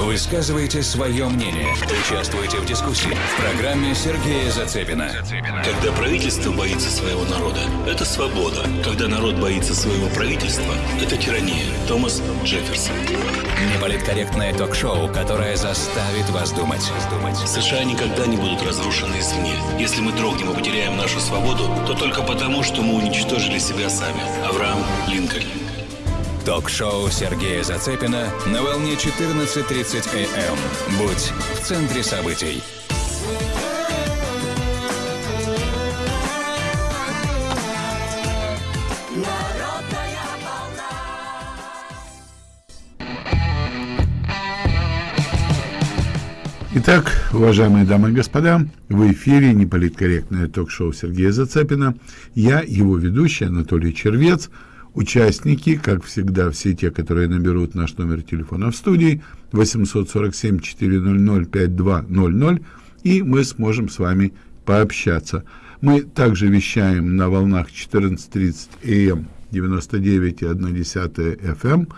Высказывайте свое мнение. Участвуйте в дискуссии в программе Сергея Зацепина. Когда правительство боится своего народа, это свобода. Когда народ боится своего правительства, это тирания. Томас Джефферсон. Неполиткорректное ток-шоу, которое заставит вас думать. США никогда не будут разрушены извне. Если мы дрогнем и потеряем нашу свободу, то только потому, что мы уничтожили себя сами. Авраам Линкольн. Ток-шоу Сергея Зацепина на волне 14.30 АМ. Будь в центре событий. Итак, уважаемые дамы и господа, в эфире неполиткорректное ток-шоу Сергея Зацепина. Я, его ведущий Анатолий Червец – Участники, как всегда, все те, которые наберут наш номер телефона в студии 847-400-5200, и мы сможем с вами пообщаться. Мы также вещаем на волнах 14.30 АМ 99,1 FM.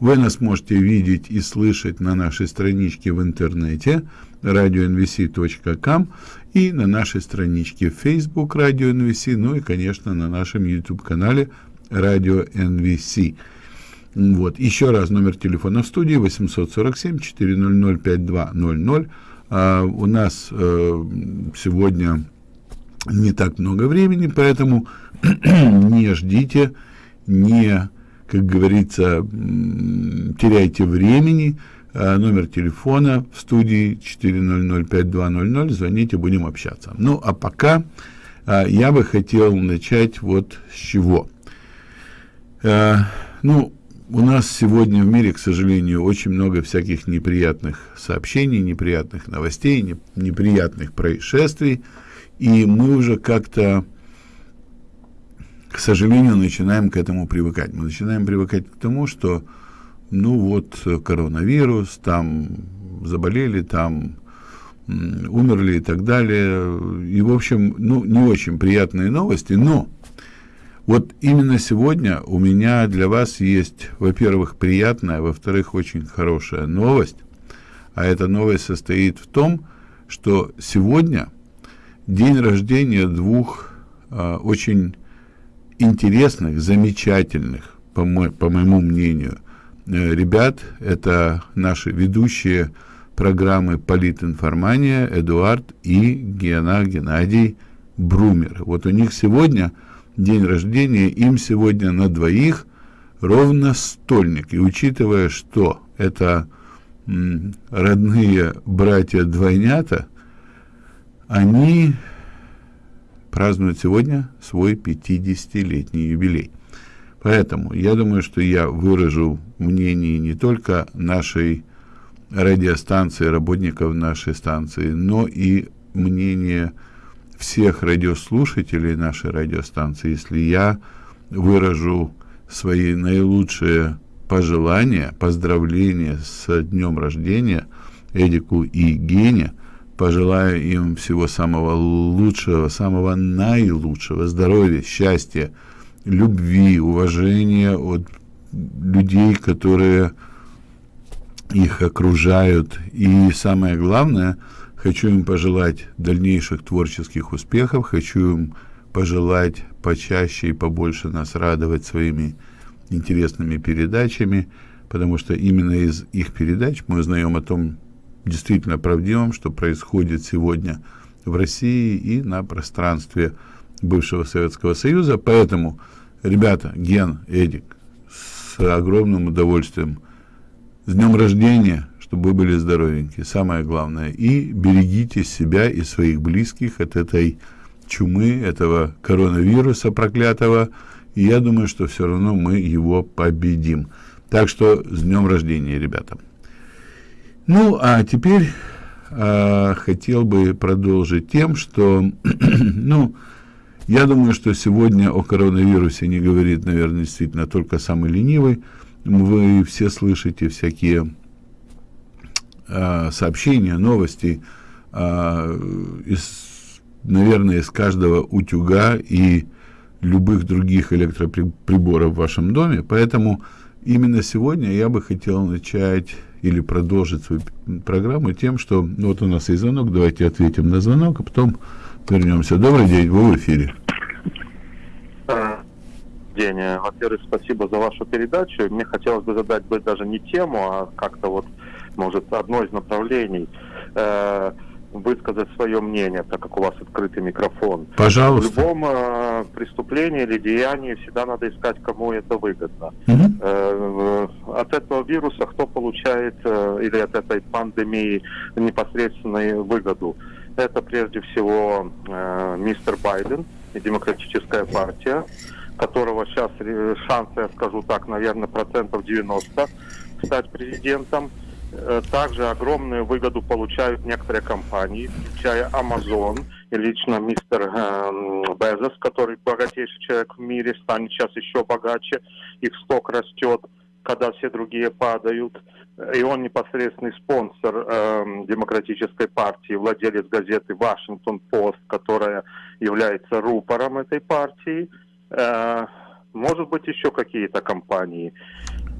Вы нас можете видеть и слышать на нашей страничке в интернете radionvc.com и на нашей страничке Facebook Radio NVC, ну и, конечно, на нашем YouTube-канале радио NVC. Вот. Еще раз номер телефона в студии 847-400-5200. А, у нас э, сегодня не так много времени, поэтому не ждите, не, как говорится, теряйте времени. А, номер телефона в студии 400-5200. Звоните, будем общаться. Ну, а пока а, я бы хотел начать вот с чего – ну, у нас сегодня в мире, к сожалению, очень много всяких неприятных сообщений, неприятных новостей, не, неприятных происшествий, и мы уже как-то, к сожалению, начинаем к этому привыкать. Мы начинаем привыкать к тому, что, ну вот, коронавирус, там заболели, там умерли и так далее. И, в общем, ну, не очень приятные новости, но вот именно сегодня у меня для вас есть, во-первых, приятная, во-вторых, очень хорошая новость. А эта новость состоит в том, что сегодня день рождения двух э, очень интересных, замечательных, по, мо по моему мнению, э, ребят. Это наши ведущие программы «Политинформания» Эдуард и Гена Геннадий Брумер. Вот у них сегодня – день рождения, им сегодня на двоих ровно стольник. И учитывая, что это родные братья-двойнята, они празднуют сегодня свой 50-летний юбилей. Поэтому я думаю, что я выражу мнение не только нашей радиостанции, работников нашей станции, но и мнение всех радиослушателей нашей радиостанции, если я выражу свои наилучшие пожелания, поздравления с днем рождения Эдику и Гене, пожелаю им всего самого лучшего, самого наилучшего, здоровья, счастья, любви, уважения от людей, которые их окружают. И самое главное – Хочу им пожелать дальнейших творческих успехов, хочу им пожелать почаще и побольше нас радовать своими интересными передачами, потому что именно из их передач мы узнаем о том действительно правдивом, что происходит сегодня в России и на пространстве бывшего Советского Союза. Поэтому, ребята, Ген, Эдик, с огромным удовольствием, с днем рождения, чтобы вы были здоровенькие, самое главное. И берегите себя и своих близких от этой чумы, этого коронавируса проклятого. И я думаю, что все равно мы его победим. Так что с днем рождения, ребята. Ну, а теперь э, хотел бы продолжить тем, что, ну, я думаю, что сегодня о коронавирусе не говорит, наверное, действительно только самый ленивый. Вы все слышите всякие э, сообщения, новости э, из, наверное, из каждого утюга и любых других электроприборов в вашем доме. Поэтому именно сегодня я бы хотел начать или продолжить свою программу тем, что ну, вот у нас есть звонок, давайте ответим на звонок, а потом вернемся. Добрый день, вы в эфире. День. Во-первых, спасибо за вашу передачу. Мне хотелось бы задать бы даже не тему, а как-то вот, может, одно из направлений э, высказать свое мнение, так как у вас открытый микрофон. Пожалуйста. В любом э, преступлении или деянии всегда надо искать, кому это выгодно. Мгм. Э, от этого вируса кто получает э, или от этой пандемии непосредственную выгоду? Это прежде всего э, мистер Байден и Демократическая партия, которого сейчас э, шансы, я скажу так, наверное, процентов 90 стать президентом. Э, Также огромную выгоду получают некоторые компании, включая Amazon и лично мистер эм, Безос, который богатейший человек в мире, станет сейчас еще богаче, их сток растет, когда все другие падают. И он непосредственный спонсор эм, демократической партии, владелец газеты Вашингтон Пост, которая является рупором этой партии. Э, может быть, еще какие-то компании.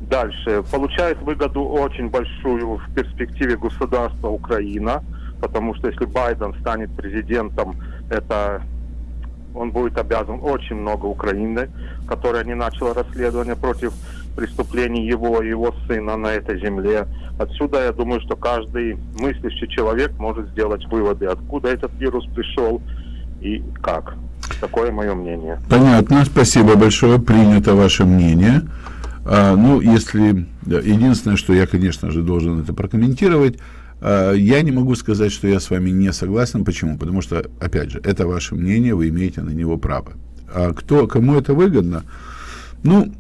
Дальше. Получает выгоду очень большую в перспективе государства Украина, потому что если Байден станет президентом, это он будет обязан очень много Украины, которая не начала расследование против преступлений его и его сына на этой земле. Отсюда я думаю, что каждый мыслящий человек может сделать выводы, откуда этот вирус пришел и как. Такое мое мнение. Понятно, спасибо большое, принято ваше мнение. А, ну, если... Единственное, что я, конечно же, должен это прокомментировать, а, я не могу сказать, что я с вами не согласен. Почему? Потому что, опять же, это ваше мнение, вы имеете на него право. А кто, кому это выгодно? Ну,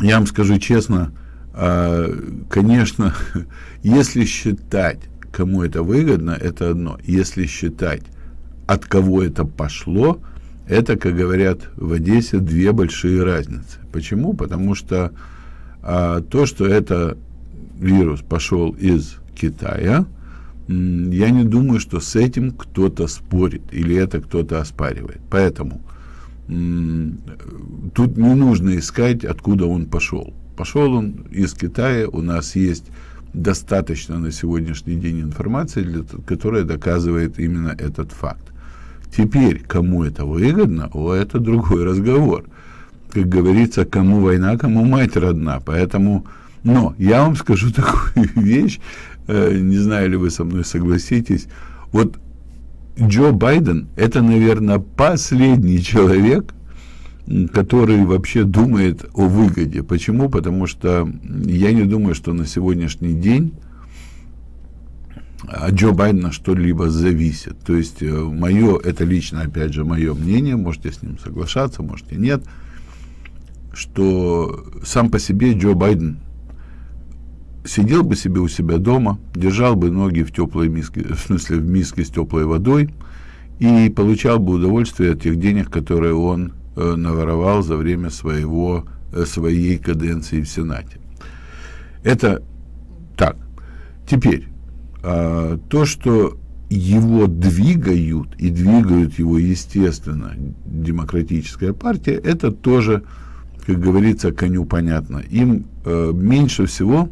я вам скажу честно, а, конечно, если считать, кому это выгодно, это одно. Если считать, от кого это пошло, это, как говорят в Одессе, две большие разницы. Почему? Потому что а, то, что это вирус пошел из Китая, я не думаю, что с этим кто-то спорит или это кто-то оспаривает. Поэтому тут не нужно искать, откуда он пошел. Пошел он из Китая, у нас есть достаточно на сегодняшний день информации, для, которая доказывает именно этот факт. Теперь, кому это выгодно, о, это другой разговор. Как говорится, кому война, кому мать родна. Поэтому, но я вам скажу такую вещь, э, не знаю, ли вы со мной согласитесь. Вот Джо Байден – это, наверное, последний человек, который вообще думает о выгоде. Почему? Потому что я не думаю, что на сегодняшний день от Джо Байдена что-либо зависит. То есть э, мое, это лично, опять же, мое мнение, можете с ним соглашаться, можете нет, что сам по себе Джо Байден сидел бы себе у себя дома, держал бы ноги в теплой миске, в смысле в миске с теплой водой и получал бы удовольствие от тех денег, которые он э, наворовал за время своего, э, своей каденции в Сенате. Это так. Теперь, а, то, что его двигают, и двигают его, естественно, демократическая партия, это тоже, как говорится, коню понятно. Им э, меньше всего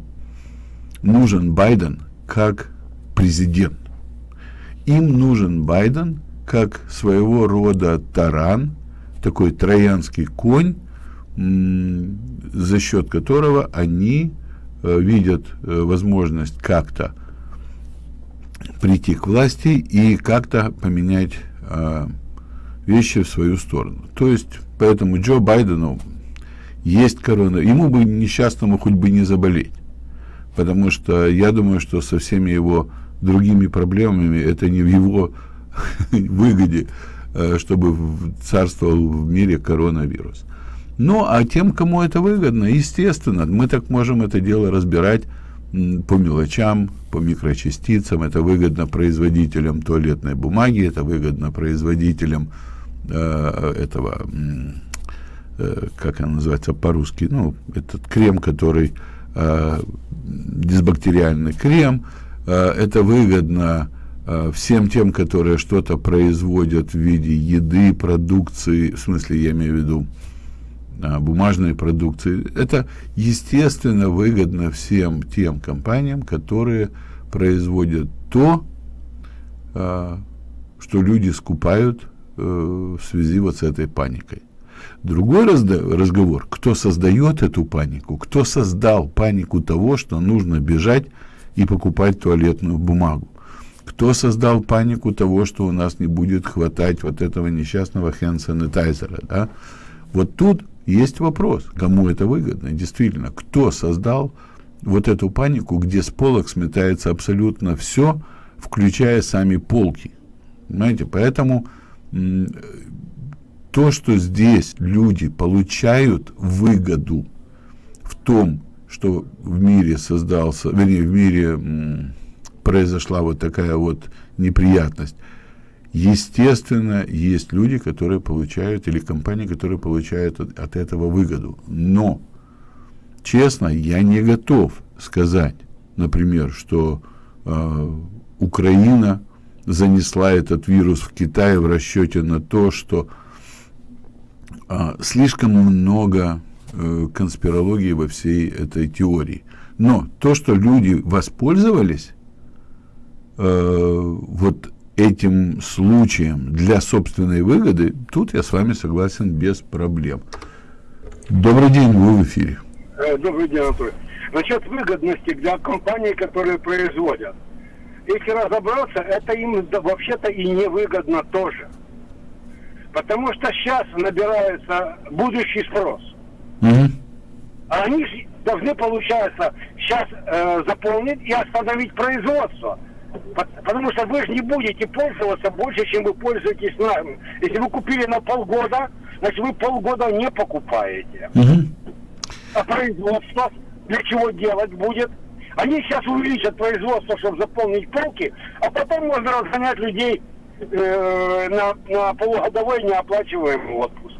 нужен Байден как президент. Им нужен Байден как своего рода таран, такой троянский конь, за счет которого они э, видят э, возможность как-то прийти к власти и как-то поменять э, вещи в свою сторону. То есть, поэтому Джо Байдену есть корона, ему бы несчастному хоть бы не заболеть, потому что я думаю, что со всеми его другими проблемами это не в его выгоде, э, чтобы царствовал в мире коронавирус. Ну, а тем, кому это выгодно, естественно, мы так можем это дело разбирать по мелочам, по микрочастицам. Это выгодно производителям туалетной бумаги, это выгодно производителям э, этого, э, как она называется по-русски, ну, этот крем, который э, дисбактериальный крем. Э, это выгодно э, всем тем, которые что-то производят в виде еды, продукции, в смысле, я имею в виду, бумажной продукции. Это, естественно, выгодно всем тем компаниям, которые производят то, а, что люди скупают э, в связи вот с этой паникой. Другой разговор, кто создает эту панику, кто создал панику того, что нужно бежать и покупать туалетную бумагу. Кто создал панику того, что у нас не будет хватать вот этого несчастного хенд-санитайзера, да? Вот тут есть вопрос, кому это выгодно, действительно, кто создал вот эту панику, где с полок сметается абсолютно все, включая сами полки. Понимаете, поэтому то, что здесь люди получают выгоду в том, что в мире создался, вернее, в мире произошла вот такая вот неприятность. Естественно, есть люди, которые получают, или компании, которые получают от, от этого выгоду. Но, честно, я не готов сказать, например, что э, Украина занесла этот вирус в Китай в расчете на то, что э, слишком много э, конспирологии во всей этой теории. Но то, что люди воспользовались э, вот этим случаем для собственной выгоды, тут я с вами согласен без проблем. Добрый день, вы в эфире. Э, добрый день, Анатолий. Насчет выгодности для компаний, которые производят. Если разобраться, это им вообще-то и невыгодно тоже. Потому что сейчас набирается будущий спрос. Угу. А они должны, получается, сейчас э, заполнить и остановить производство. Потому что вы же не будете пользоваться больше, чем вы пользуетесь нами. Если вы купили на полгода, значит вы полгода не покупаете. Угу. А производство для чего делать будет? Они сейчас увеличат производство, чтобы заполнить полки, а потом можно разгонять людей э, на, на полугодовой неоплачиваемый отпуск.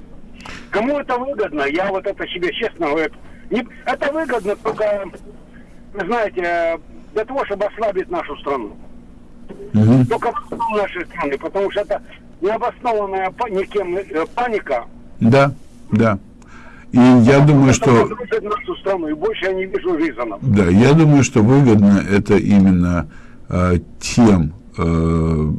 Кому это выгодно? Я вот это себе честно говорю. Не, это выгодно только, знаете, для того, чтобы ослабить нашу страну. Угу. Только нашей страны, потому что это необоснованная никем э, паника. Да, да. И я думаю, что... нашу страну, и больше я не вижу резонов. Да, я думаю, что выгодно это именно э, тем э,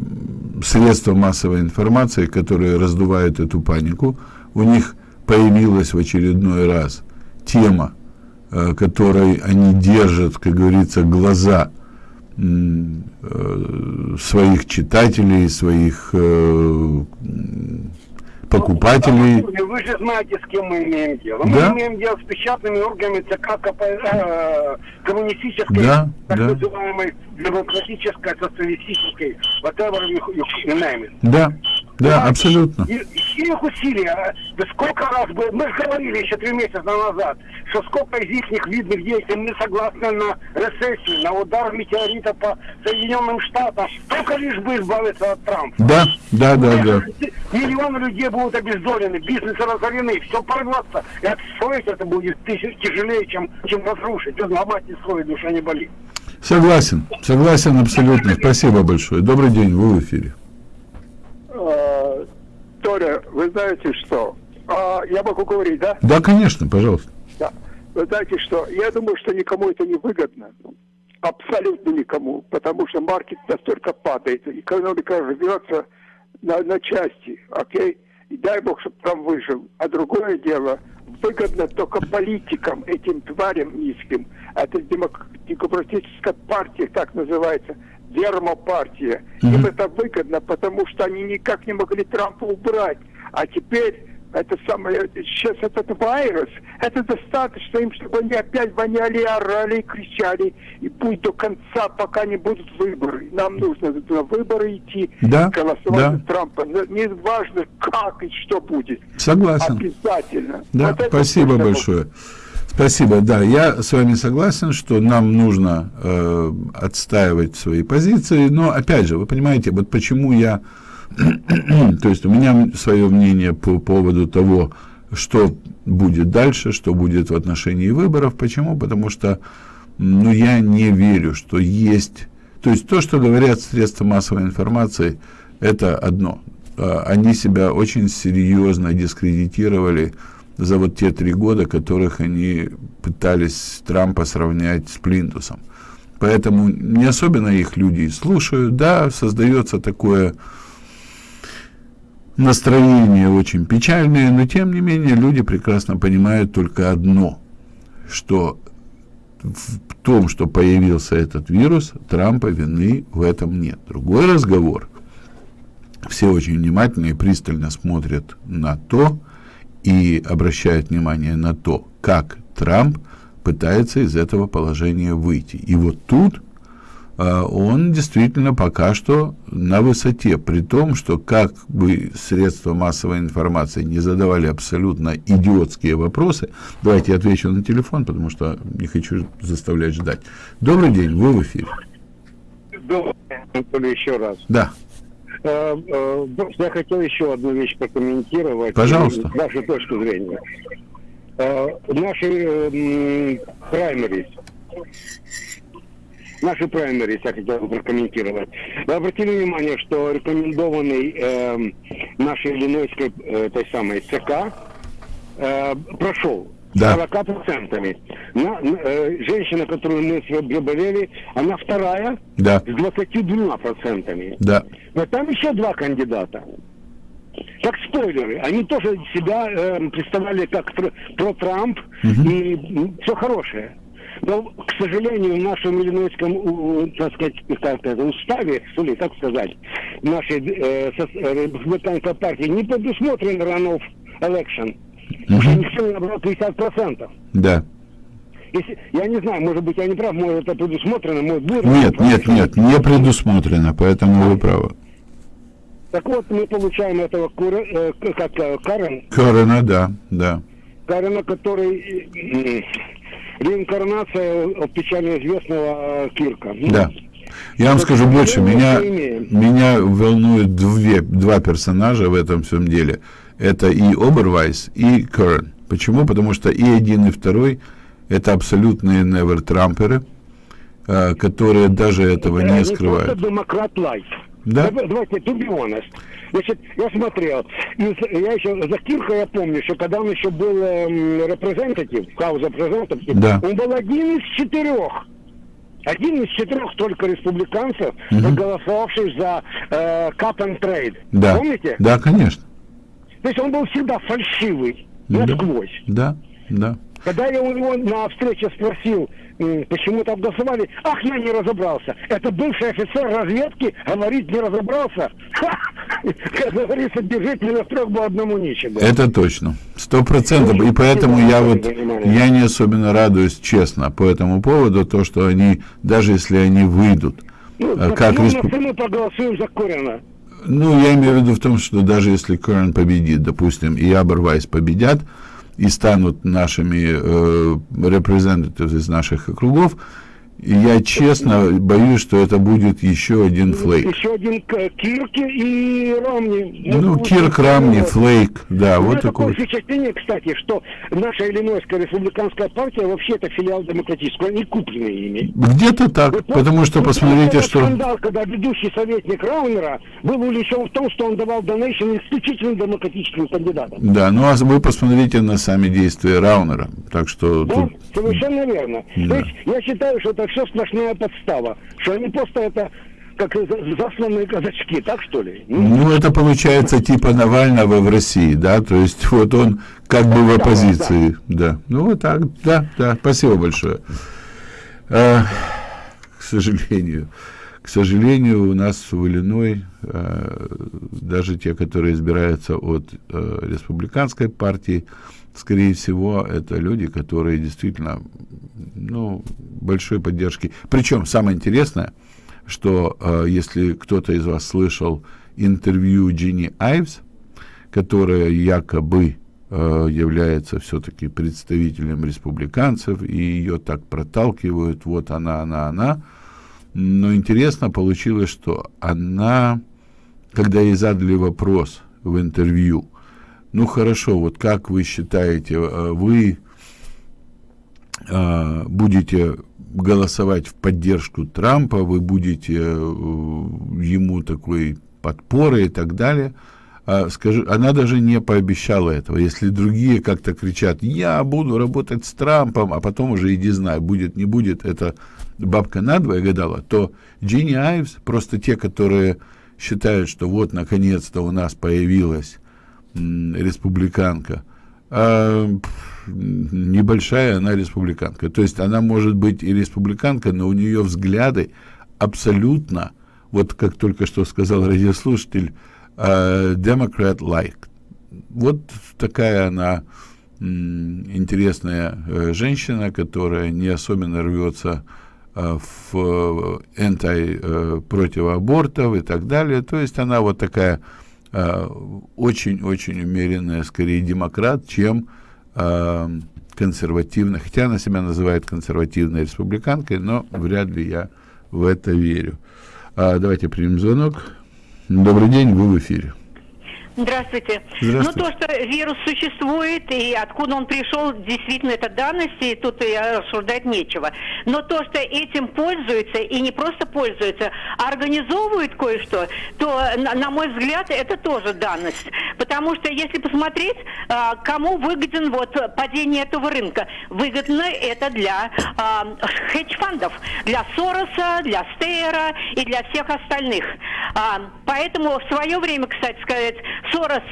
средствам массовой информации, которые раздувают эту панику. У них появилась в очередной раз тема, которой они держат, как говорится, глаза э, своих читателей, своих э, покупателей. Ну, вы же знаете, с кем мы имеем дело. Мы да? имеем дело с печатными органами ЦК КП, э, коммунистической, да, так да. называемой демократической, социалистической, whatever you, you name it. Да. Да, абсолютно. И, их усилия, да сколько раз бы, мы же говорили еще три месяца назад, что сколько из их видных действий мы согласны на рецессию, на удар метеорита по Соединенным Штатам, только лишь бы избавиться от Трампа. Да, да, да, да. Миллионы людей будут обездолены, бизнесы разорены, все порвется, и отстроить это будет тяжелее, чем, чем разрушить. Взломать не строить, душа не болит. Согласен, согласен абсолютно. Спасибо большое. Добрый день, вы в эфире. Толя, вы знаете что? А, я могу говорить, да? Да, конечно, пожалуйста. Да. Вы знаете что? Я думаю, что никому это не выгодно. Абсолютно никому. Потому что маркет настолько падает. Экономика рвется на, на части. Окей? И дай бог, чтобы там выжил. А другое дело, выгодно только политикам, этим тварям низким. Это демократическая партия, так называется дермопартия. Mm-hmm. Им это выгодно, потому что они никак не могли Трампа убрать. А теперь это самое, сейчас этот вирус, это достаточно им, чтобы они опять воняли, орали, кричали, и пусть до конца, пока не будут выборы. Нам нужно на выборы идти, да, голосовать да. за Трампа. Не важно, как и что будет. Согласен. Обязательно. Да, вот спасибо большое. Будет. Спасибо. Да, я с вами согласен, что нам нужно э, отстаивать свои позиции, но опять же, вы понимаете, вот почему я, то есть у меня свое мнение по поводу того, что будет дальше, что будет в отношении выборов. Почему? Потому что ну, я не верю, что есть... То есть то, что говорят средства массовой информации, это одно. А, они себя очень серьезно дискредитировали за вот те три года, которых они пытались Трампа сравнять с Плинтусом. Поэтому не особенно их люди слушают, да, создается такое настроение очень печальное, но тем не менее люди прекрасно понимают только одно, что в том, что появился этот вирус, Трампа вины в этом нет. Другой разговор. Все очень внимательно и пристально смотрят на то и обращают внимание на то, как Трамп пытается из этого положения выйти. И вот тут а, он действительно пока что на высоте, при том, что как бы средства массовой информации не задавали абсолютно идиотские вопросы, давайте я отвечу на телефон, потому что не хочу заставлять ждать. Добрый день, вы в эфире. Добрый день, еще раз. Да. Э, э, я хотел еще одну вещь прокомментировать. Пожалуйста. Вашу точку зрения. Э, наши праймерис наши праймерис, я хотел бы прокомментировать. Вы обратили внимание, что рекомендованный э, нашей Иллинойской э, той самой ЦК э, прошел да. 40%. На, э, женщина, которую мы болели, она вторая да. с 22%. Да. Но там еще два кандидата. Как спойлеры, они тоже себя э, представляли как про, про Трамп Мгм. и все хорошее. Но, к сожалению, в нашем иллинойском, так сказать, как это, уставе, что ли, так сказать, нашей э, со- э, республиканской партии не предусмотрен runoff election. Никто не набрал 50%. Да. Если, я не знаю, может быть, я не прав, может, это предусмотрено, может, будет. Нет, нет, нет, не предусмотрено, поэтому вы правы. Так вот, мы получаем этого Кура- э, как э, Карен, Корона, да, да. Карена, который э, м, реинкарнация печально известного э, Кирка. Ну, Да. Я вам скажу больше, меня, меня волнуют две, два персонажа в этом всем деле. Это и Обервайс, и Керн. Почему? Потому что и один, и второй это абсолютные невер-трамперы, э, которые даже этого не не скрывают. демократ. Да? Давай- Давайте, to be honest. Значит, я смотрел, из- я еще за Кирка я помню, что когда он еще был эм, репрезентатив, хаус репрезентатив, Да. он был один из четырех. Один из четырех только республиканцев, Мгм. проголосовавших за э, cap and trade. Да. Помните? Да, конечно. То есть он был всегда фальшивый, Да. насквозь. Да, да. Когда я у него на встрече спросил, почему так голосовали, ах, я не разобрался. Это бывший офицер разведки говорит, не разобрался. Ха! Как говорится, держите на строк бы одному нечего. Это точно. Сто процентов. И поэтому я вот, я не особенно радуюсь, честно, по этому поводу, то, что они, даже если они выйдут, Ну, э, как ну, респу- мы проголосуем за Корина. Ну, я имею в виду в том, что даже если Керн победит, допустим, и Абервайс победят, и станут нашими э, representatives из наших округов, и я честно боюсь, что это будет еще один флейк. Еще один К- Кирки и Ромни. Ну, Кирк, Рамни. Флейк, да, вот такой. такое впечатление, кстати, что наша Иллинойская республиканская партия вообще это филиал демократического, они куплены ими. Где-то так, Вы потому что посмотрите, что... скандал, когда ведущий советник Раунера был увлечен в том, что он давал донейшн исключительно демократическим кандидатам. Да, ну а вы посмотрите на сами действия Раунера. Так что Да, тут... совершенно верно. Да. То есть я считаю, что это все сплошная подстава, что они просто это как за- засланные казачки, так что ли? Ну, Ну, это получается типа Навального в России, да, то есть вот он как бы в оппозиции, да. Ну, вот так, да, да, спасибо большое. А, к сожалению, к сожалению, у нас в Иллиной а, даже те, которые избираются от а, республиканской партии, скорее всего, это люди, которые действительно, ну, большой поддержки. Причем самое интересное, что э, если кто-то из вас слышал интервью Джинни Айвс, которая якобы э, является все-таки представителем республиканцев, и ее так проталкивают, вот она, она, она. Но интересно получилось, что она, когда ей задали вопрос в интервью, ну хорошо, вот как вы считаете, э, вы э, будете голосовать в поддержку Трампа, вы будете э, ему такой подпорой и так далее. а, скажи, она даже не пообещала этого. Если другие как-то кричат, я буду работать с Трампом, а потом уже иди знай, будет, не будет, это бабка надвое гадала, то Джинни Айвс, просто те, которые считают, что вот, наконец-то у нас появилась республиканка, а, небольшая она республиканка. То есть она может быть и республиканка, но у нее взгляды абсолютно, вот как только что сказал радиослушатель, Democrat-like. Вот такая она интересная э, женщина, которая не особенно рвется э, в анти э, против абортов и так далее. То есть она вот такая очень-очень умеренная, скорее демократ, чем консервативная. Хотя она себя называет консервативной республиканкой, но вряд ли я в это верю. А, давайте примем звонок. Добрый день, вы в эфире. Здравствуйте. Здравствуйте. Ну, то, что вирус существует, и откуда он пришел, действительно, это данность, и тут и рассуждать нечего. Но то, что этим пользуются, и не просто пользуются, а организовывают кое-что, то, на, мой взгляд, это тоже данность. Потому что, если посмотреть, а, кому выгоден вот падение этого рынка, выгодно это для а, хедж-фандов, для Сороса, для Стейера и для всех остальных. А, поэтому в свое время, кстати сказать, Сорос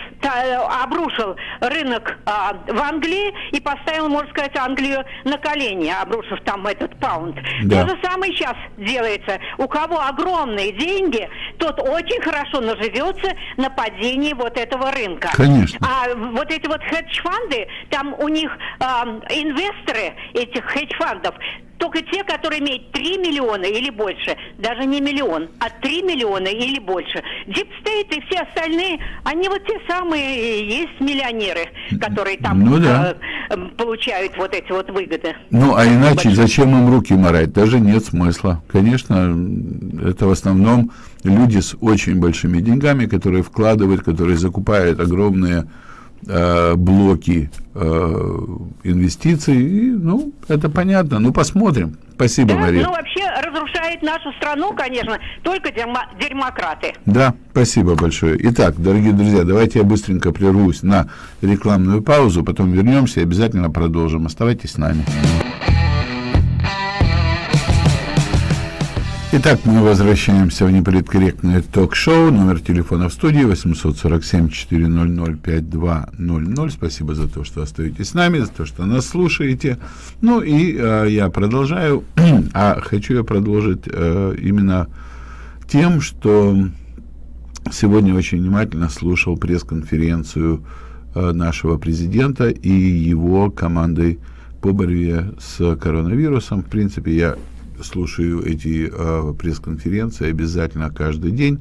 обрушил рынок а, в Англии и поставил, можно сказать, Англию на колени, обрушив там этот pound. Да. То же самое сейчас делается. У кого огромные деньги, тот очень хорошо наживется на падении вот этого рынка. Конечно. А вот эти вот hedge fund ы, там у них а, инвесторы этих hedge fund ов только те, которые имеют 3 миллиона или больше, даже не миллион, а 3 миллиона или больше. Deep state и все остальные, они вот те самые есть миллионеры, которые там ну, да. э, получают вот эти вот выгоды. Ну, а иначе большое. зачем им руки морать? Даже нет смысла. Конечно, это в основном люди с очень большими деньгами, которые вкладывают, которые закупают огромные э, блоки э, инвестиций. И, ну, это понятно. Ну, посмотрим. Спасибо, да, Мария. Ну, вообще разрушает нашу страну, конечно, только дерма дерьмократы. Да, спасибо большое. Итак, дорогие друзья, давайте я быстренько прервусь на рекламную паузу, потом вернемся и обязательно продолжим. Оставайтесь с нами. Итак, мы возвращаемся в неполиткорректное ток-шоу. Номер телефона в студии 847-400-5200. Спасибо за то, что остаетесь с нами, за то, что нас слушаете. Ну и э, я продолжаю. а хочу я продолжить э, именно тем, что сегодня очень внимательно слушал пресс-конференцию э, нашего президента и его командой по борьбе с коронавирусом. В принципе, я слушаю эти э, пресс-конференции обязательно каждый день.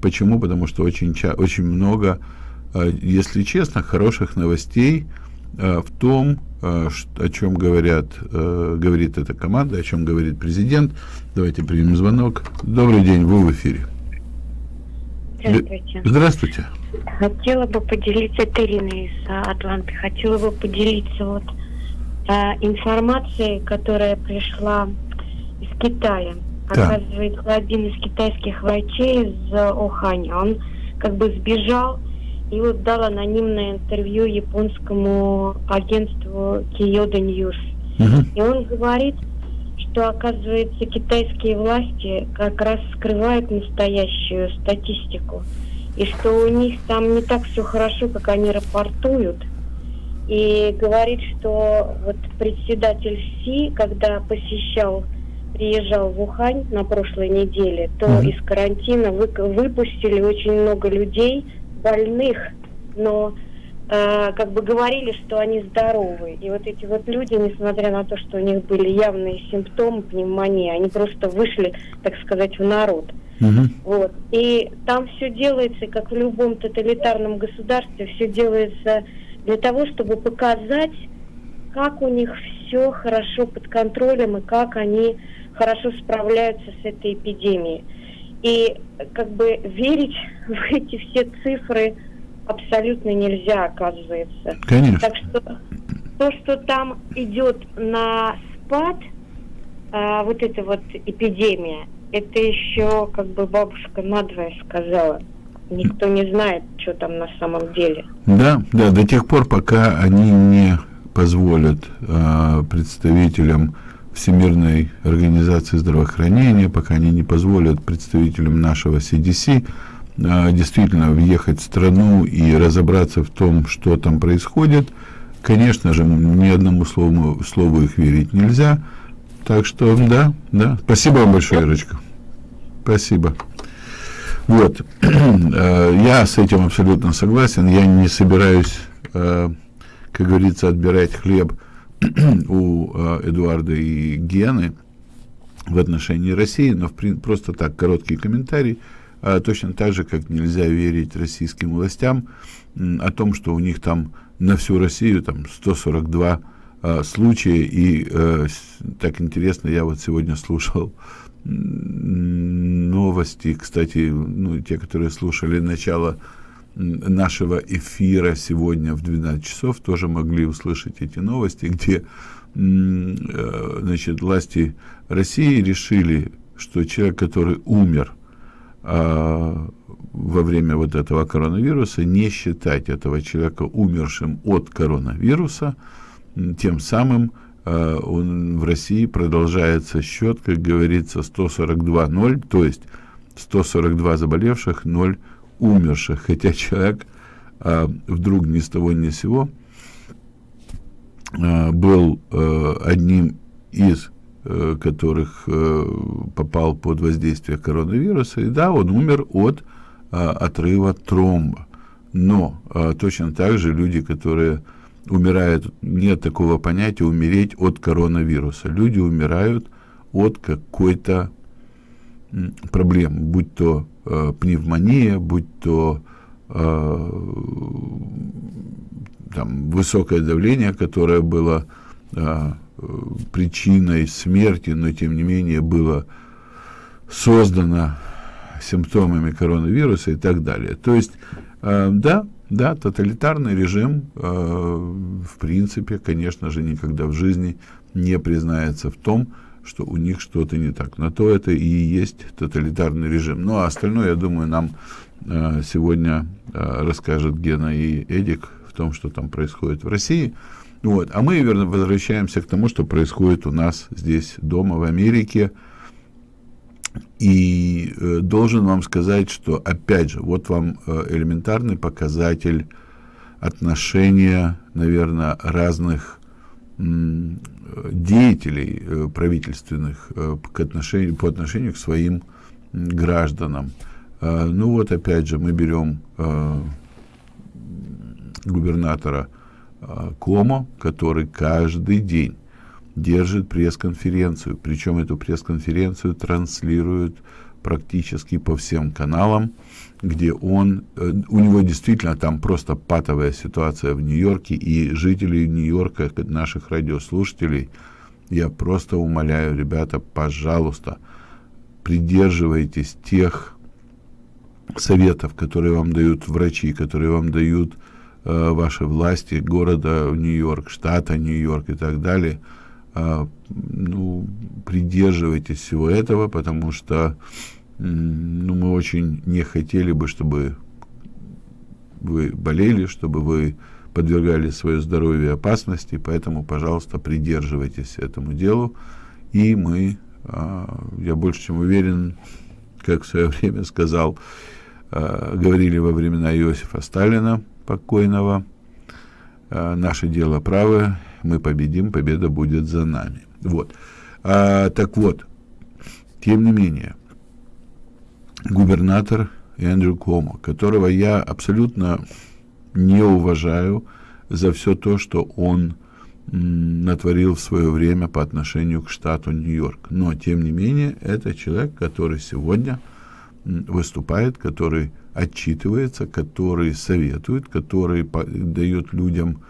Почему? Потому что очень, очень много, э, если честно, хороших новостей э, в том, э, о чем говорят, э, говорит эта команда, о чем говорит президент. Давайте примем звонок. Добрый день, вы в эфире. Здравствуйте. Здравствуйте. Хотела бы поделиться, это Ирина из Атланты, хотела бы поделиться вот э, информацией, которая пришла Китая. Оказывается, один из китайских врачей из Оханя, он как бы сбежал и вот дал анонимное интервью японскому агентству Kyodo News. Угу. И он говорит, что, оказывается, китайские власти как раз скрывают настоящую статистику. И что у них там не так все хорошо, как они рапортуют. И говорит, что вот председатель Си, когда посещал приезжал в Ухань на прошлой неделе, то mm-hmm. из карантина вы, выпустили очень много людей больных, но э, как бы говорили, что они здоровы. И вот эти вот люди, несмотря на то, что у них были явные симптомы пневмонии, они просто вышли, так сказать, в народ. Mm-hmm. Вот. И там все делается, как в любом тоталитарном государстве, все делается для того, чтобы показать, как у них все хорошо под контролем и как они хорошо справляются с этой эпидемией. И как бы верить в эти все цифры абсолютно нельзя, оказывается. Конечно. Так что то, что там идет на спад, а, вот эта вот эпидемия, это еще как бы бабушка надвое сказала. никто не знает, что там на самом деле. Да, да, до тех пор, пока они не позволят э, представителям Всемирной организации здравоохранения, пока они не позволят представителям нашего CDC э, действительно въехать в страну и разобраться в том, что там происходит, конечно же, ни одному слову, слову их верить нельзя. Так что, да, да. Спасибо вам большое, Ирочка. Спасибо. Вот. Я с этим абсолютно согласен. Я не собираюсь, как говорится, отбирать хлеб у Эдуарда и Гены в отношении России, но в, просто так, короткий комментарий. Точно так же, как нельзя верить российским властям о том, что у них там на всю Россию там 142 э, случая. И э, так интересно, я вот сегодня слушал новости, кстати, ну, те, которые слушали начало нашего эфира сегодня в 12 часов, тоже могли услышать эти новости, где э, значит, власти России решили, что человек, который умер э, во время вот этого коронавируса, не считать этого человека умершим от коронавируса, тем самым э, он в России продолжается счет, как говорится, 142-0, то есть 142 заболевших, 0 умерших, хотя человек э, вдруг ни с того ни с сего э, был э, одним из э, которых э, попал под воздействие коронавируса, и да, он умер от э, отрыва тромба. Но э, точно так же люди, которые умирают, нет такого понятия умереть от коронавируса. Люди умирают от какой-то проблемы, будь то э, пневмония, будь то э, там, высокое давление, которое было э, причиной смерти, но тем не менее было создано симптомами коронавируса и так далее. То есть, э, да, да, тоталитарный режим, э, в принципе, конечно же, никогда в жизни не признается в том, что у них что-то не так. На то это и есть тоталитарный режим. Ну, а остальное, я думаю, нам э, сегодня э, расскажет Гена и Эдик в том, что там происходит в России. Вот. А мы, верно, возвращаемся к тому, что происходит у нас здесь дома, в Америке. И э, должен вам сказать, что, опять же, вот вам э, элементарный показатель отношения, наверное, разных деятелей э, правительственных э, к отношению, по отношению к своим гражданам. Э, ну вот опять же мы берем губернатора Комо, который каждый день держит пресс-конференцию, причем эту пресс-конференцию транслируют практически по всем каналам, где он, э, у него действительно там просто патовая ситуация в Нью-Йорке, и жителей Нью-Йорка, наших радиослушателей, я просто умоляю, ребята, пожалуйста, придерживайтесь тех советов, которые вам дают врачи, которые вам дают э, ваши власти города Нью-Йорк, штата Нью-Йорк и так далее. Э, ну, придерживайтесь всего этого, потому что ну, мы очень не хотели бы, чтобы вы болели, чтобы вы подвергали свое здоровье опасности, поэтому, пожалуйста, придерживайтесь этому делу. И мы, а, я больше чем уверен, как в свое время сказал, а, говорили во времена Иосифа Сталина покойного, а, наше дело правое, мы победим, победа будет за нами. Вот. А, так вот, тем не менее, губернатор Эндрю Комо, которого я абсолютно не уважаю за все то, что он натворил в свое время по отношению к штату Нью-Йорк. Но, тем не менее, это человек, который сегодня выступает, который отчитывается, который советует, который дает людям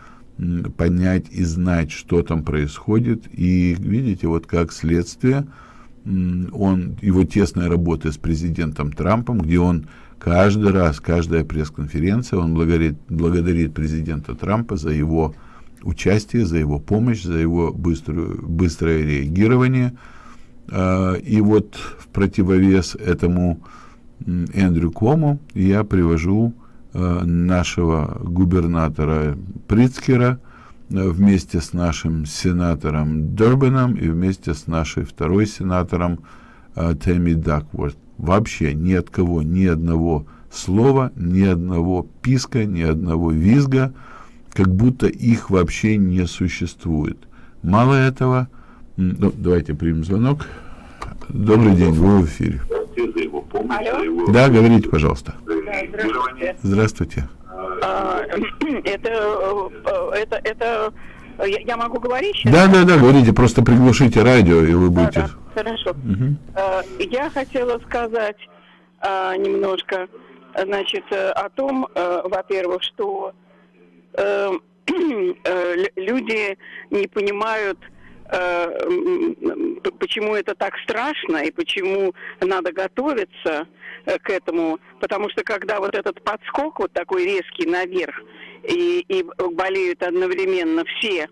понять и знать, что там происходит. И видите, вот как следствие, он, его тесная работа с президентом Трампом, где он каждый раз, каждая пресс-конференция, он благодарит, благодарит президента Трампа за его участие, за его помощь, за его быструю, быстрое реагирование. А, и вот в противовес этому Эндрю Кому, я привожу э, нашего губернатора Прицкера вместе с нашим сенатором Дербеном и вместе с нашей второй сенатором э, Тэмми Дакворт. Вообще ни от кого ни одного слова, ни одного писка, ни одного визга, как будто их вообще не существует. Мало этого, ну, давайте примем звонок. Добрый день, вы в эфире. Алло. Да, говорите, пожалуйста. Здравствуйте. Здравствуйте. А, это, э, это, это, я я могу говорить сейчас? Да, да, да, говорите, просто приглушите радио, и вы будете... Да, да, хорошо. Э, Я хотела сказать а, немножко, значит, э, о том, э, во-первых, что э, э, лю- люди не понимают, э, почему это так страшно и почему надо готовиться э, к этому, потому что когда вот этот подскок вот такой резкий наверх и, и болеют одновременно все,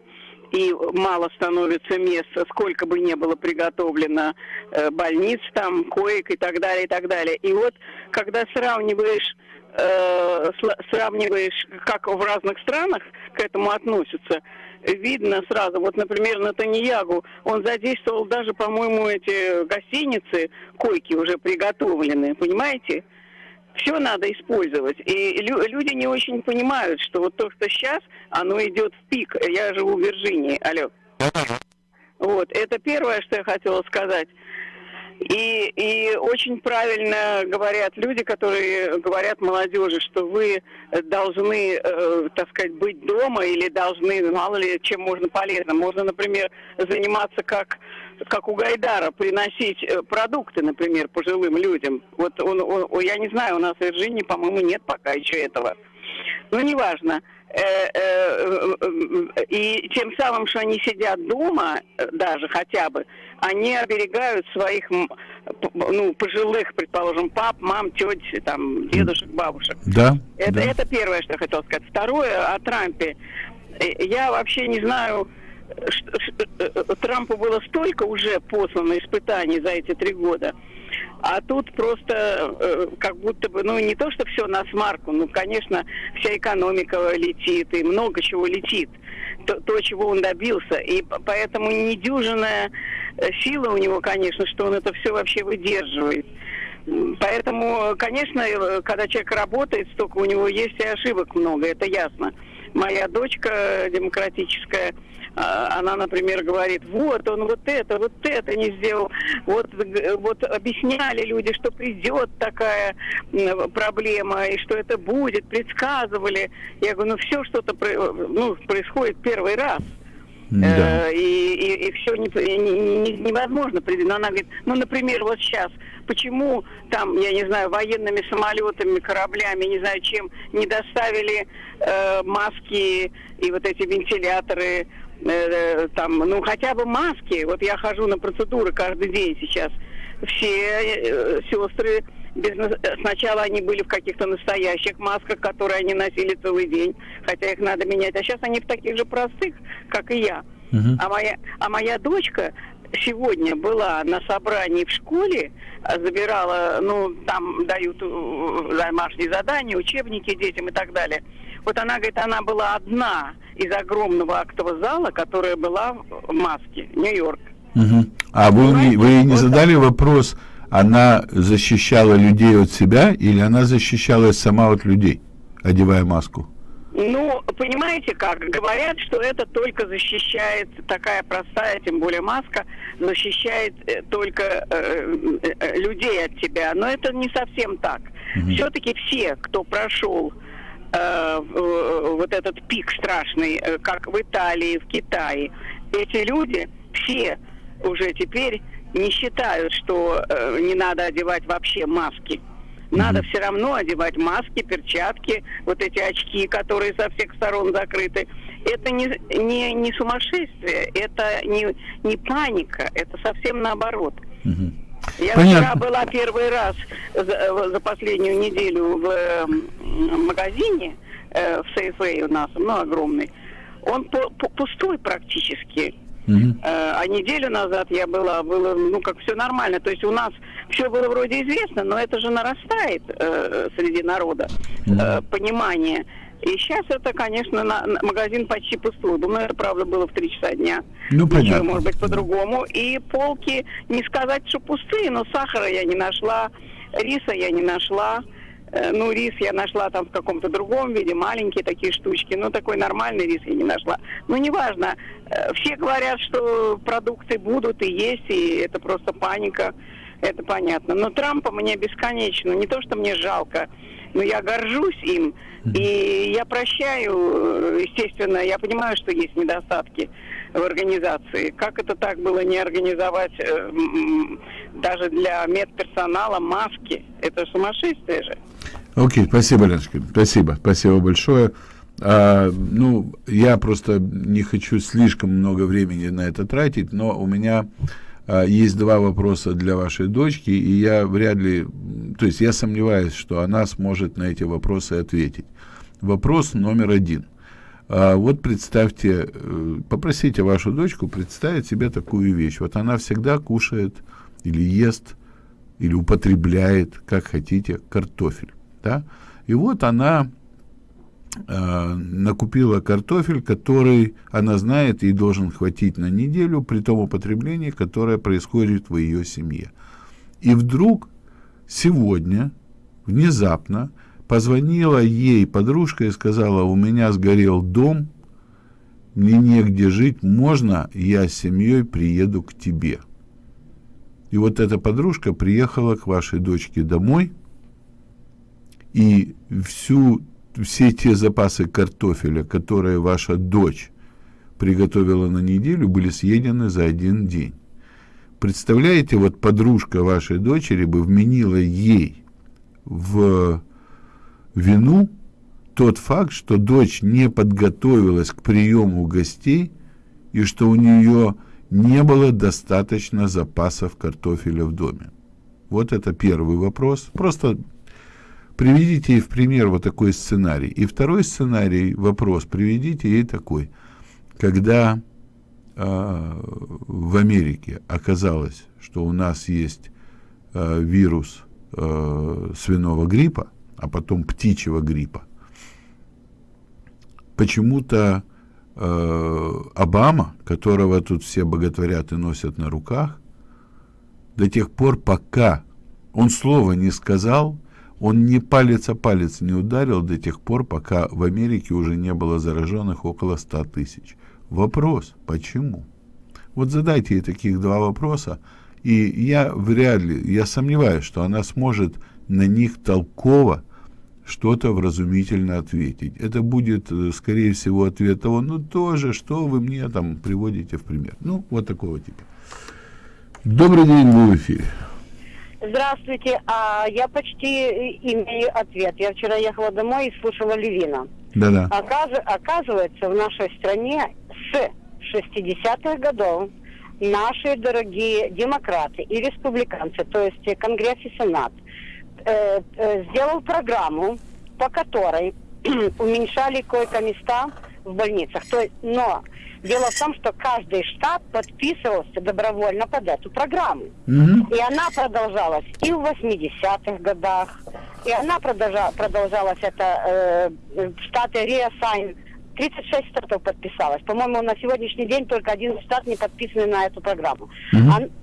и мало становится места, сколько бы ни было приготовлено э, больниц там, коек и так далее, и так далее. И вот, когда сравниваешь, э, сравниваешь, как в разных странах к этому относятся, видно сразу. Вот, например, Натаньягу, он задействовал даже, по-моему, эти гостиницы, койки уже приготовлены, понимаете? все надо использовать. И лю- люди не очень понимают, что вот то, что сейчас, оно идет в пик. Я живу в Вирджинии. Алло. Вот, это первое, что я хотела сказать. И, и очень правильно говорят люди, которые говорят молодежи, что вы должны, э, так сказать, быть дома или должны, мало ли, чем можно полезно. Можно, например, заниматься как, как у Гайдара, приносить э, продукты, например, пожилым людям. Вот он, он- я не знаю, у нас в Вирджинии, по-моему, нет пока еще этого. Ну, неважно. Э, И тем самым, что они сидят дома, э, даже хотя бы, они оберегают своих, ну, пожилых, предположим, пап, мам, теть, там, дедушек, бабушек. Да, Это, да. это первое, что я хотела сказать. Второе, о Трампе. Э, Я вообще не знаю, э, э, Трампу было столько уже послано испытаний за эти три года, а тут просто э, как будто бы, ну не то, что все на смарку, ну, конечно, вся экономика летит и много чего летит, то, то, чего он добился. И поэтому недюжинная э, сила у него, конечно, что он это все вообще выдерживает. Поэтому, конечно, э, когда человек работает, столько у него есть и ошибок много, это ясно. Моя дочка демократическая, а, она, например, говорит, вот он вот это, вот это не сделал. Вот, вот объясняли люди, что придет такая проблема, и что это будет, предсказывали. Я говорю, ну все что-то ну, происходит первый раз. Да. Э, и, и, все невозможно предвидеть. Но она говорит, ну, например, вот сейчас, почему там, я не знаю, военными самолетами, кораблями, не знаю чем, не доставили э, маски и вот эти вентиляторы, э, там, ну, хотя бы маски. Вот я хожу на процедуры каждый день сейчас. Все э, сестры без на- сначала они были в каких-то настоящих масках, которые они носили целый день, хотя их надо менять. А сейчас они в таких же простых, как и я. А моя, а моя дочка сегодня была на собрании в школе, а, забирала, ну, там дают э, домашние задания, учебники детям и так далее. Вот она говорит, она была одна из огромного актового зала, которая была в маске, Нью-Йорк. Мгм. А вы, вы не задали вопрос, она защищала людей от себя или она защищалась сама от людей, одевая маску? Ну, понимаете как, говорят, что это только защищает, такая простая, тем более маска, защищает э, только э, э, людей от тебя. Но это не совсем так. Все-таки все, кто прошел э, вот этот пик страшный, э, как в Италии, в Китае, эти люди все уже теперь не считают, что э, не надо одевать вообще маски. Надо все равно одевать маски, перчатки, вот эти очки, которые со всех сторон закрыты. Это не, не, не сумасшествие, это не, не паника, это совсем наоборот. Я Понятно. вчера была первый раз за, за последнюю неделю в э, магазине э, в Сейфей у нас, ну, огромный. Он по- по- пустой практически. Э, а неделю назад я была, было, ну, как все нормально. То есть у нас все было вроде известно, но это же нарастает э, среди народа э, понимание. И сейчас это, конечно, на, на- магазин почти пустой. Думаю, это правда было в 3 часа дня. Ну, Ничего, понятно. может быть, по-другому. И полки, не сказать, что пустые, но сахара я не нашла, риса я не нашла. Э, Ну, рис я нашла там в каком-то другом виде, маленькие такие штучки, но такой нормальный рис я не нашла. Ну, неважно. Э, Все говорят, что продукты будут и есть, и это просто паника. Это понятно. Но Трампа мне бесконечно. Не то, что мне жалко, но я горжусь им. И я прощаю, э, естественно, я понимаю, что есть недостатки в организации. Как это так было не организовать э, даже для медперсонала маски? Это сумасшествие же. Окей, спасибо, Леночка. Спасибо, спасибо большое. А, ну, я просто не хочу слишком много времени на это тратить, но у меня а, есть два вопроса для вашей дочки, и я вряд ли, то есть я сомневаюсь, что она сможет на эти вопросы ответить. Вопрос номер один. А, вот представьте, э, попросите вашу дочку представить себе такую вещь. Вот она всегда кушает или ест, или употребляет, как хотите, картофель. Да? И вот она э, накупила картофель, который она знает, ей должен хватить на неделю при том употреблении, которое происходит в ее семье. И вдруг сегодня, внезапно, позвонила ей подружка и сказала, у меня сгорел дом, мне негде жить, можно я с семьей приеду к тебе? И вот эта подружка приехала к вашей дочке домой, и всю, все те запасы картофеля, которые ваша дочь приготовила на неделю, были съедены за один день. Представляете, вот подружка вашей дочери бы вменила ей в вину тот факт, что дочь не подготовилась к приему гостей и что у нее не было достаточно запасов картофеля в доме. Вот это первый вопрос. Просто приведите ей в пример вот такой сценарий. И второй сценарий, вопрос, приведите ей такой. Когда э, в Америке оказалось, что у нас есть э, вирус э, свиного гриппа, а потом птичьего гриппа, почему-то э, Обама, которого тут все боготворят и носят на руках, до тех пор, пока он слова не сказал, он ни палец о палец не ударил до тех пор, пока в Америке уже не было зараженных около 100 тысяч. Вопрос, почему? Вот задайте ей таких два вопроса, и я вряд ли, я сомневаюсь, что она сможет на них толково что-то вразумительно ответить. Это будет, э, скорее всего, ответ того, ну тоже, что вы мне там приводите в пример. Ну, вот такого типа. Добрый день, вы в эфире. Здравствуйте, а я почти имею ответ. Я вчера ехала домой и слушала Левина. Да-да. Оказ- оказывается, в нашей стране с 60-х годов наши дорогие демократы и республиканцы, то есть э, Конгресс и Сенат, э, э, сделал программу, по которой уменьшали койко-места в больницах. То есть, но дело в том, что каждый штат подписывался добровольно под эту программу. И она продолжалась и в 80-х годах, и она продолжа- продолжалась, это э, штаты re-sign, 36 штатов подписалось. По-моему, на сегодняшний день только один штат не подписаны на эту программу.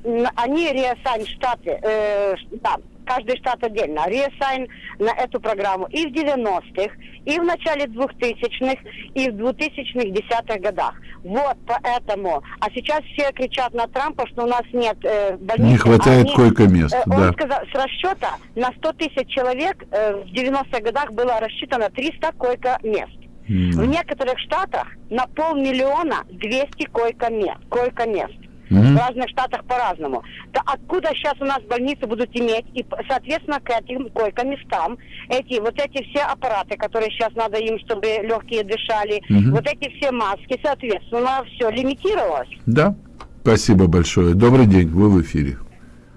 Н- они, re-sign, штаты, э, да, каждый штат отдельно, re-sign на эту программу и в 90-х, и в начале 2000-х, и в 2000-х, десятых годах. Вот поэтому. А сейчас все кричат на Трампа, что у нас нет э, больниц. Не хватает Они- койко-мест, э, да. Он сказал, с расчета на 100 тысяч человек э, в 90-х годах было рассчитано 300 койко-мест. В некоторых штатах на полмиллиона 200 койко-мест. Койко-мест. В разных штатах по-разному. То откуда сейчас у нас больницы будут иметь, и, соответственно, к этим койко-местам, эти, вот эти все аппараты, которые сейчас надо им, чтобы легкие дышали, Мгм. вот эти все маски, соответственно, все лимитировалось. Да. Спасибо большое. Добрый день, вы в эфире.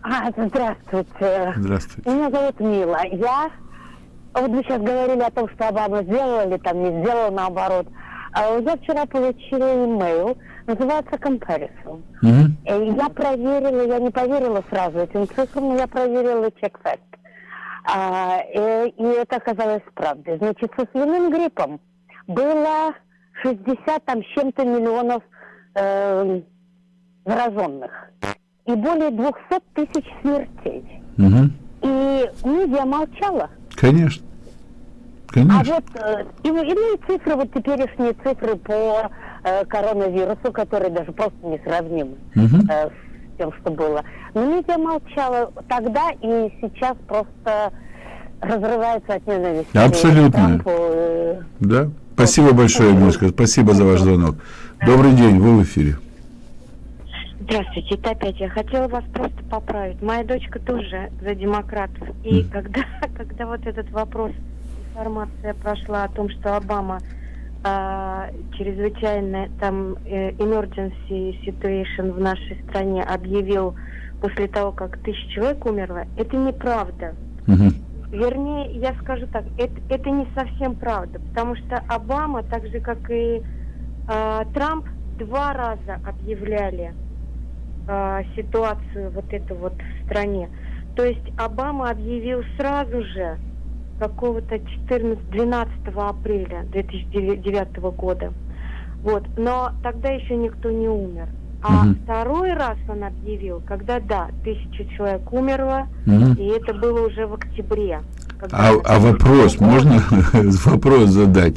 А, здравствуйте. Здравствуйте. Меня зовут Мила. Я... Вот вы сейчас говорили о том, что Обама сделал или там не сделал наоборот. А Я вчера получила имейл называется comparison. Э, Я проверила, я не поверила сразу этим цифрам, но я проверила чек-факт. А, э, и это оказалось правдой. Значит, со свиным гриппом было 60 там с чем-то миллионов э, зараженных и более 200 тысяч смертей. Мгм. И медиа молчала. Конечно. А Конечно. вот э, и, иные цифры, вот теперешние цифры по э, коронавирусу, которые даже просто несравнимы Мгм. э, с тем, что было. Но медиа молчала тогда и сейчас просто разрывается от ненависти. Абсолютно. Трампу, э, Да. Спасибо большое, Нюшка. Спасибо за ваш звонок. Добрый день, вы в эфире. Здравствуйте, это опять я хотела вас просто поправить. Моя дочка тоже за демократов. И когда, когда вот этот вопрос, информация прошла о том, что Обама а, чрезвычайно там э, emergency situation в нашей стране объявил после того, как тысяча человек умерло, это неправда. Мгм. Вернее, я скажу так, это, это не совсем правда, потому что Обама, так же как и а, Трамп, два раза объявляли а, ситуацию вот эту вот в стране. То есть Обама объявил сразу же какого-то 14-12 апреля 2009 года. Вот. Но тогда еще никто не умер. А Мгм. второй раз он объявил, когда, да, тысяча человек умерло, Мгм. и это было уже в октябре. А, а вопрос, можно вопрос задать?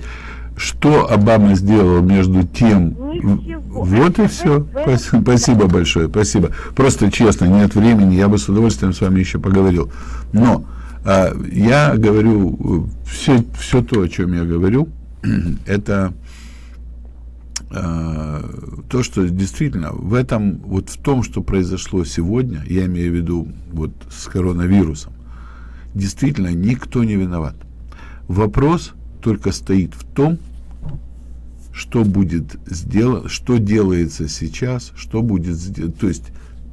Что Обама сделал между тем? Ничего. Вот и все. Спасибо большое, спасибо. Просто честно, нет времени, я бы с удовольствием с вами еще поговорил. Но я говорю, все, все то, о чем я говорю, это а, то, что действительно в этом, вот в том, что произошло сегодня, я имею в виду вот с коронавирусом, действительно никто не виноват. Вопрос только стоит в том, что будет сделано, что делается сейчас, что будет сделано, то есть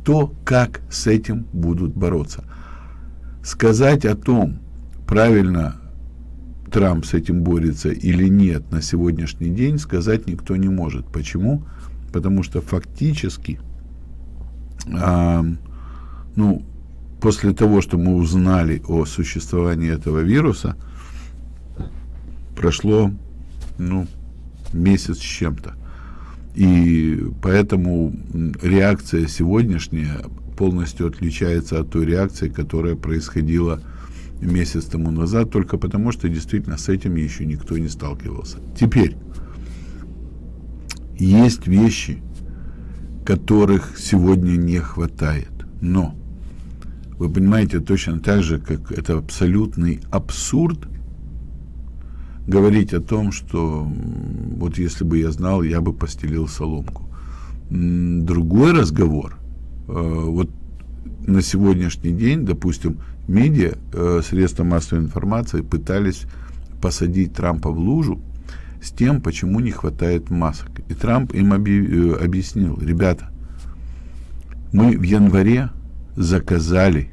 то, как с этим будут бороться. Сказать о том, правильно Трамп с этим борется или нет на сегодняшний день, сказать никто не может. Почему? Потому что фактически, а, ну, после того, что мы узнали о существовании этого вируса, прошло, ну, месяц с чем-то. И поэтому реакция сегодняшняя полностью отличается от той реакции, которая происходила месяц тому назад, только потому что действительно с этим еще никто не сталкивался. Теперь, есть вещи, которых сегодня не хватает, но вы понимаете точно так же, как это абсолютный абсурд говорить о том, что вот если бы я знал, я бы постелил соломку. Другой разговор, вот на сегодняшний день, допустим, медиа, э, средства массовой информации пытались посадить Трампа в лужу с тем, почему не хватает масок. И Трамп им э, объяснил, ребята, мы в январе заказали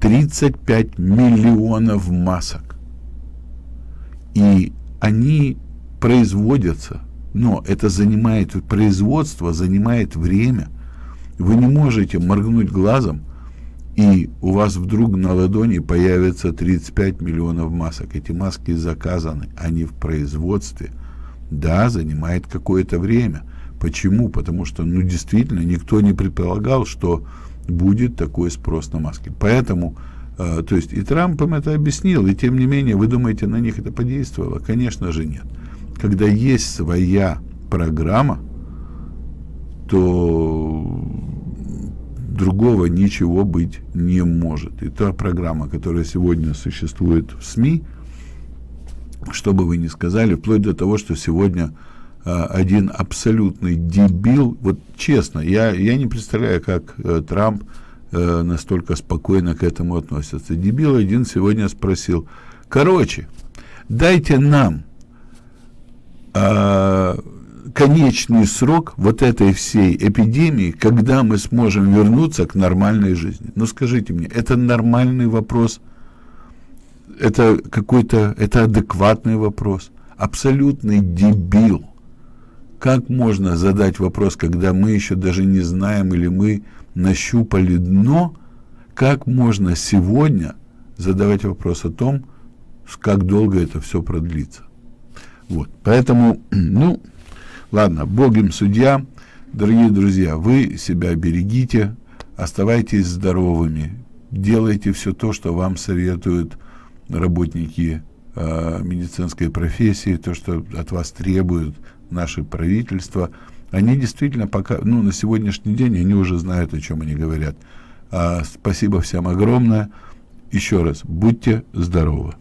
35 миллионов масок. И они производятся, но это занимает, производство занимает время. Вы не можете моргнуть глазом, и у вас вдруг на ладони появится 35 миллионов масок. Эти маски заказаны, они в производстве. Да, занимает какое-то время. Почему? Потому что, ну, действительно, никто не предполагал, что будет такой спрос на маски. Поэтому, э, то есть, и Трамп им это объяснил, и тем не менее, вы думаете, на них это подействовало? Конечно же нет. Когда есть своя программа, то другого ничего быть не может. И та программа, которая сегодня существует в СМИ, что бы вы ни сказали, вплоть до того, что сегодня а, один абсолютный дебил, вот честно, я, я не представляю, как э, Трамп э, настолько спокойно к этому относится. Дебил один сегодня спросил, короче, дайте нам а, конечный срок вот этой всей эпидемии, когда мы сможем вернуться к нормальной жизни. Ну скажите мне, это нормальный вопрос? Это какой-то, это адекватный вопрос? Абсолютный дебил как можно задать вопрос, когда мы еще даже не знаем или мы нащупали дно, как можно сегодня задавать вопрос о том, как долго это все продлится. Вот, поэтому, ну, ладно, Бог им судья. Дорогие друзья, вы себя берегите, оставайтесь здоровыми, делайте все то, что вам советуют работники э, медицинской профессии, то, что от вас требуют наши правительства. Они действительно пока, ну, на сегодняшний день они уже знают, о чем они говорят. А, спасибо всем огромное. Еще раз, будьте здоровы.